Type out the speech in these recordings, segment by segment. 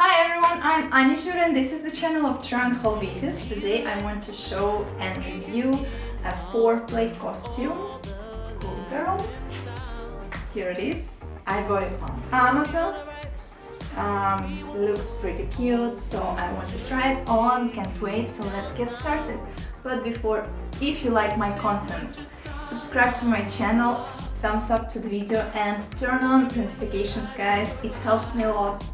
Hi everyone, I'm Anishur and this is the channel of Trunk Haul Today I want to show and review a four-play costume, schoolgirl. Here it is. I bought it on Amazon. Um, looks pretty cute, so I want to try it on, can't wait, so let's get started. But before, if you like my content, subscribe to my channel, thumbs up to the video and turn on notifications guys, it helps me a lot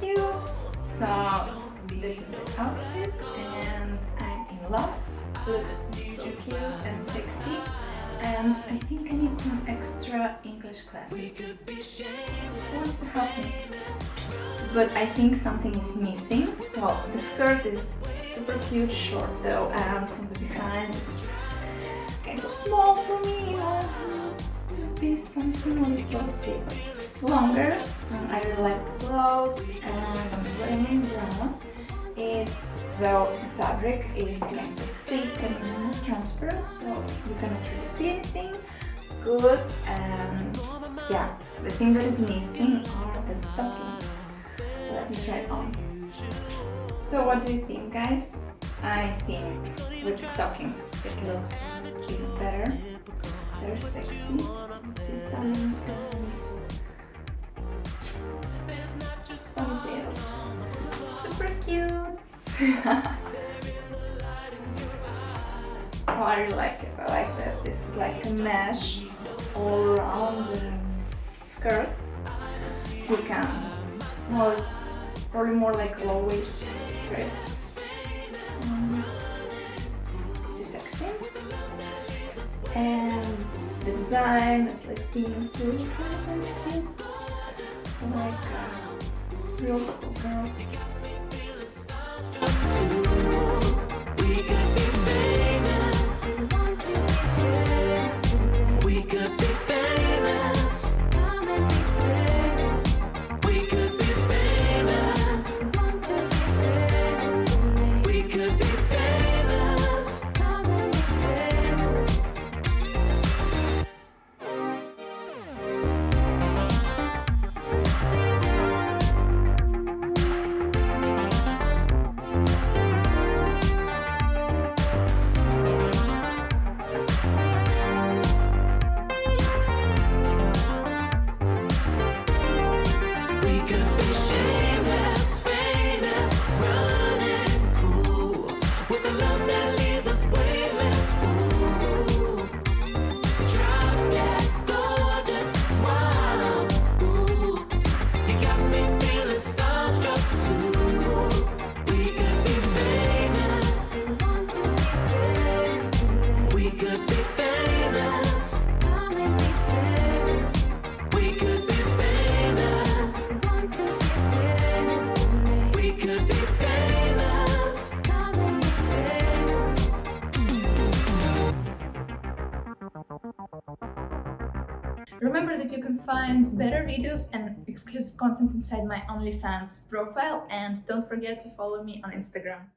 So this is the outfit and I'm in love. Looks so cute and sexy and I think I need some extra English classes. Wants to help me? But I think something is missing. Well, the skirt is super cute, short though, and from the behind it's kind of small for me, you to be something a little bit longer. Um, I really like the blouse and wearing in brown. It's the fabric is kind of thick and transparent, so you cannot really see anything. Good and yeah, the thing that is missing are the stockings. Let me try on. So what do you think guys? I think with stockings it looks even better. They're sexy. See stunning cute. oh, I really like it. I like that this is like a mesh all around the skirt. You can, well, it's probably more like low waist, right? Um, sexy. And the design is like pink, really cute like a real schoolgirl. Remember that you can find better videos and exclusive content inside my OnlyFans profile and don't forget to follow me on Instagram.